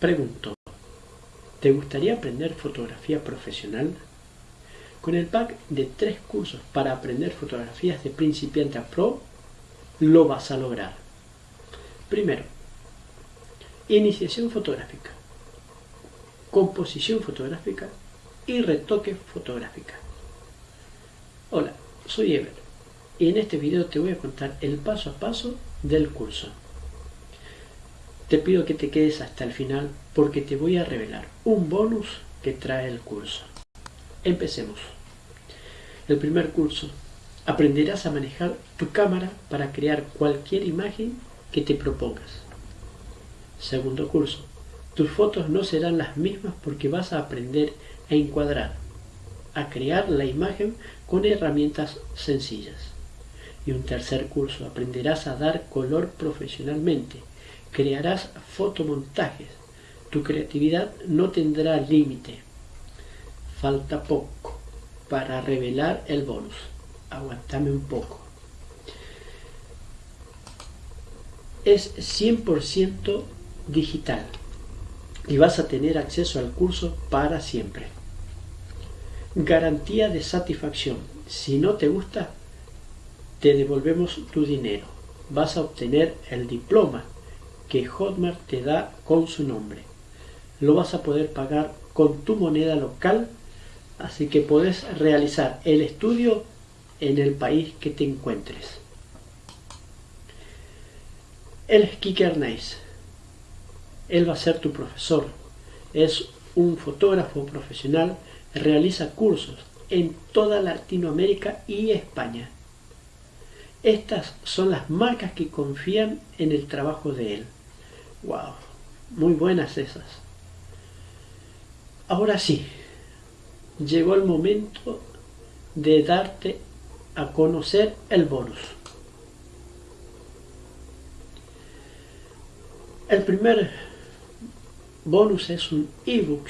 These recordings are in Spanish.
Pregunto, ¿te gustaría aprender fotografía profesional? Con el pack de tres cursos para aprender fotografías de principiante a pro, lo vas a lograr. Primero, iniciación fotográfica, composición fotográfica y retoque fotográfica. Hola, soy Ever y en este video te voy a contar el paso a paso del curso. Te pido que te quedes hasta el final porque te voy a revelar un bonus que trae el curso. Empecemos. El primer curso. Aprenderás a manejar tu cámara para crear cualquier imagen que te propongas. Segundo curso. Tus fotos no serán las mismas porque vas a aprender a encuadrar, a crear la imagen con herramientas sencillas. Y un tercer curso. Aprenderás a dar color profesionalmente crearás fotomontajes. Tu creatividad no tendrá límite. Falta poco para revelar el bonus. Aguantame un poco. Es 100% digital y vas a tener acceso al curso para siempre. Garantía de satisfacción. Si no te gusta, te devolvemos tu dinero. Vas a obtener el diploma que Hotmart te da con su nombre. Lo vas a poder pagar con tu moneda local, así que puedes realizar el estudio en el país que te encuentres. El Kicker Nice. Él va a ser tu profesor. Es un fotógrafo profesional, realiza cursos en toda Latinoamérica y España. Estas son las marcas que confían en el trabajo de él. Wow, muy buenas esas. Ahora sí, llegó el momento de darte a conocer el bonus. El primer bonus es un ebook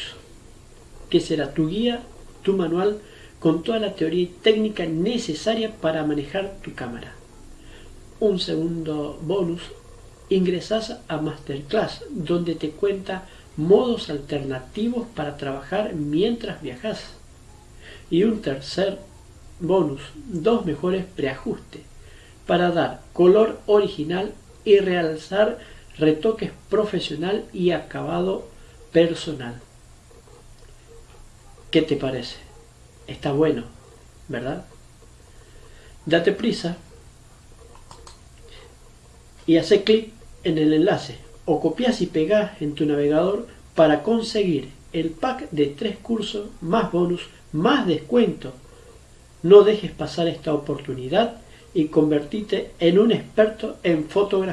que será tu guía, tu manual con toda la teoría y técnica necesaria para manejar tu cámara. Un segundo bonus ingresas a Masterclass, donde te cuenta modos alternativos para trabajar mientras viajas. Y un tercer bonus, dos mejores preajustes, para dar color original y realzar retoques profesional y acabado personal. ¿Qué te parece? Está bueno, ¿verdad? Date prisa y hace clic en el enlace o copias y pegas en tu navegador para conseguir el pack de tres cursos más bonus más descuento. No dejes pasar esta oportunidad y convertite en un experto en fotografía.